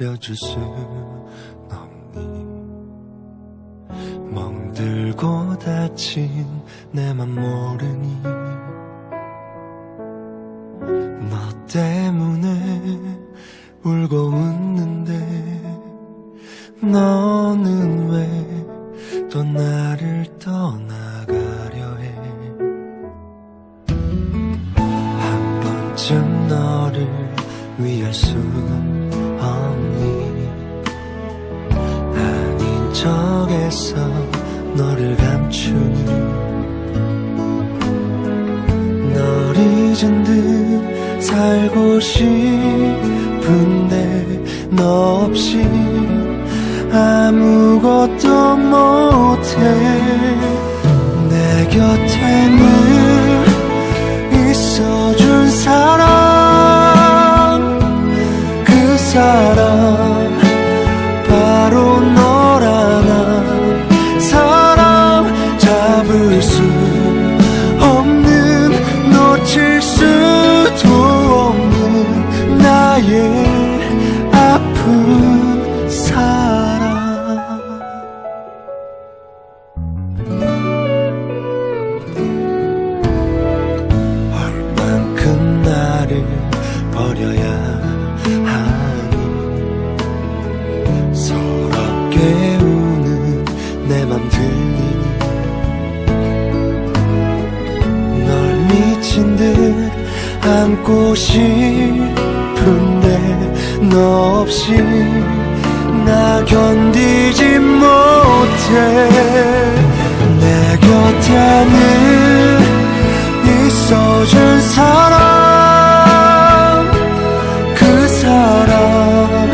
알려줄 수 없니? 멍들고 다친 내 맘 모르니? 너 때문에 울고 웃는데? 너는 왜 또 나를 떠나 척에서 너를 감추니 널 잊은 듯 살고 싶은데 너 없이 아무것도 못해. 내 곁에 늘 있어준 사람 그 사람 나의 아픈 사랑. 얼만큼 나를 버려야 하니? 서럽게 우는 내 맘 들리니? 널 미친 듯 안고 싶은데 너 없이 나 견디지 못해. 내 곁에는 있어준 사람 그 사람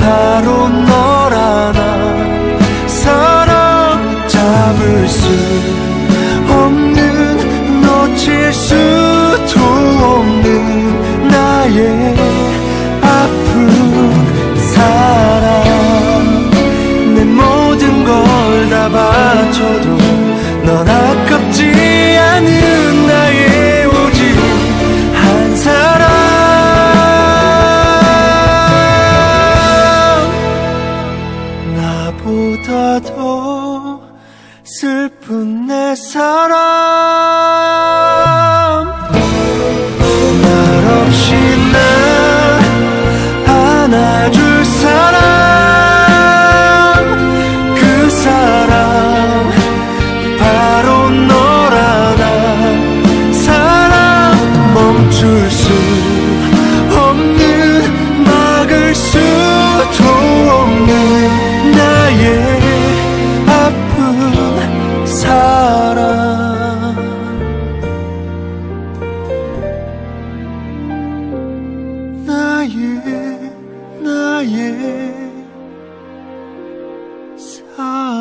바로 너라 나. 사람 잡을 수 다 바쳐도 넌 아깝지 않은 나의 오직 한 사람. 나보다 더 슬픈 내 사랑 나의 나의 사랑